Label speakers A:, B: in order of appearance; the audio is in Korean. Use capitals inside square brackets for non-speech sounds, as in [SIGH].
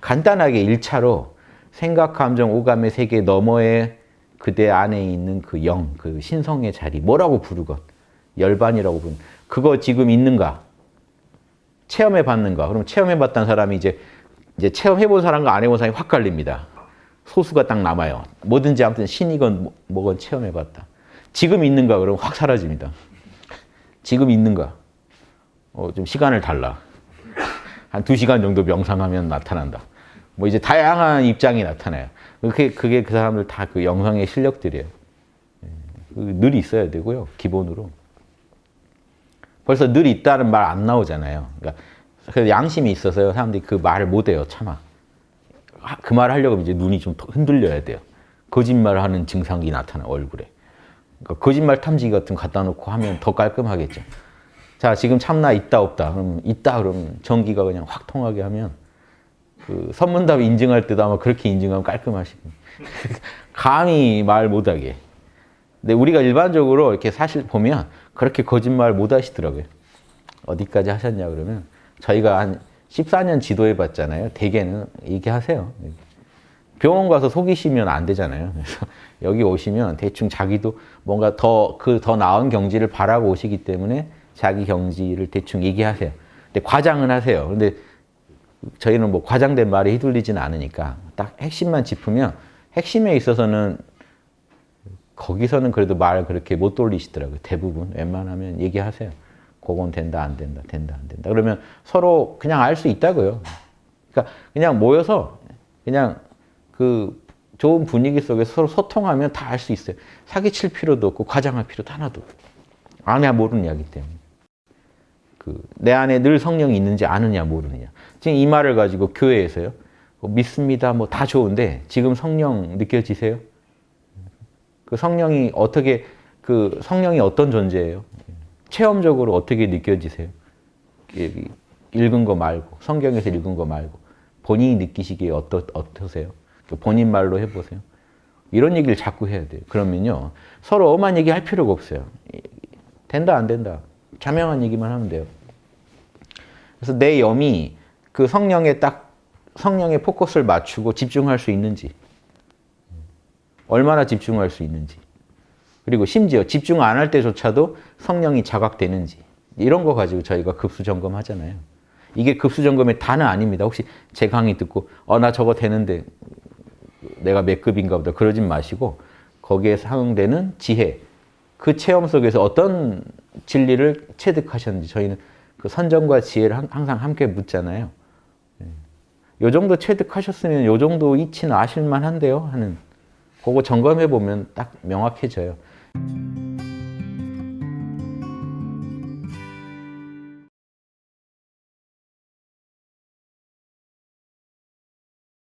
A: 간단하게 1차로 생각, 감정, 오감의 세계 너머에 그대 안에 있는 그 영, 그 신성의 자리, 뭐라고 부르건 열반이라고 부르는 그거 지금 있는가? 체험해 봤는가? 그럼 체험해 봤다는 사람이 이제 이제 체험해 본 사람과 안 해본 사람이 확 갈립니다. 소수가 딱 남아요. 뭐든지 아무튼 신이건 뭐- 뭐건 체험해 봤다. 지금 있는가? 그러면 확 사라집니다. 지금 있는가? 어, 좀 시간을 달라. 한 두 시간 정도 명상하면 나타난다. 뭐 이제 다양한 입장이 나타나요. 그게, 그게 그 사람들 다 그 영성의 실력들이에요. 예, 그늘 있어야 되고요, 기본으로. 벌써 늘 있다는 말 안 나오잖아요. 그러니까 그래서 양심이 있어서요, 사람들이 그 말을 못 해요, 참아. 하- 그 말을 하려고 이제 눈이 좀 흔들려야 돼요. 거짓말을 하는 증상이 나타나, 얼굴에. 그러니까 거짓말 탐지기 같은 거 갖다 놓고 하면 더 깔끔하겠죠. 자, 지금 참나 있다 없다. 그럼 있다 그러면 전기가 그냥 확 통하게 하면 그 선문답 인증할 때도 아마 그렇게 인증하면 깔끔하시고 [LAUGHS] 감히 말 못하게. 근데 우리가 일반적으로 이렇게 사실 보면 그렇게 거짓말 못 하시더라고요. 어디까지 하셨냐 그러면 저희가 한 14년 지도해 봤잖아요. 대개는 얘기하세요. 병원 가서 속이시면 안 되잖아요. 그래서 [LAUGHS] 여기 오시면 대충 자기도 뭔가 더 그더 나은 경지를 바라고 오시기 때문에 자기 경지를 대충 얘기하세요. 근데 과장은 하세요. 근데 저희는 뭐 과장된 말에 휘둘리지는 않으니까 딱 핵심만 짚으면 핵심에 있어서는 거기서는 그래도 말 그렇게 못 돌리시더라고요. 대부분 웬만하면 얘기하세요. 그건 된다 안 된다 된다 안 된다. 그러면 서로 그냥 알 수 있다고요. 그러니까 그냥 모여서 그냥 그 좋은 분위기 속에서 서로 소통하면 다 알 수 있어요. 사기칠 필요도 없고 과장할 필요도 하나도 아냐 모르는 이야기 때문에. 그 내 안에 늘 성령이 있는지 아느냐 모르느냐. 지금 이 말을 가지고 교회에서요. 뭐 믿습니다. 뭐 다 좋은데 지금 성령 느껴지세요? 그 성령이 어떻게 그 성령이 어떤 존재예요? 체험적으로 어떻게 느껴지세요? 읽은 거 말고 성경에서 읽은 거 말고 본인이 느끼시기에 어떠, 어떠세요? 그 본인 말로 해보세요. 이런 얘기를 자꾸 해야 돼요. 그러면요 서로 엄한 얘기 할 필요가 없어요. 된다 안 된다 자명한 얘기만 하면 돼요. 그래서 내 염이 그 성령에 딱 성령의 포커스를 맞추고 집중할 수 있는지 얼마나 집중할 수 있는지 그리고 심지어 집중 안 할 때조차도 성령이 자각되는지 이런 거 가지고 저희가 급수 점검하잖아요. 이게 급수 점검의 단은 아닙니다. 혹시 제 강의 듣고 어 나 저거 되는데 내가 몇 급인가 보다 그러진 마시고 거기에 상응되는 지혜 그 체험 속에서 어떤 진리를 체득하셨는지 저희는 그 선정과 지혜를 항- 항상 함께 묻잖아요. 요 정도 체득하셨으면 요 정도 이치는 아실만 한데요 하는 그거 점검해 보면 딱 명확해져요.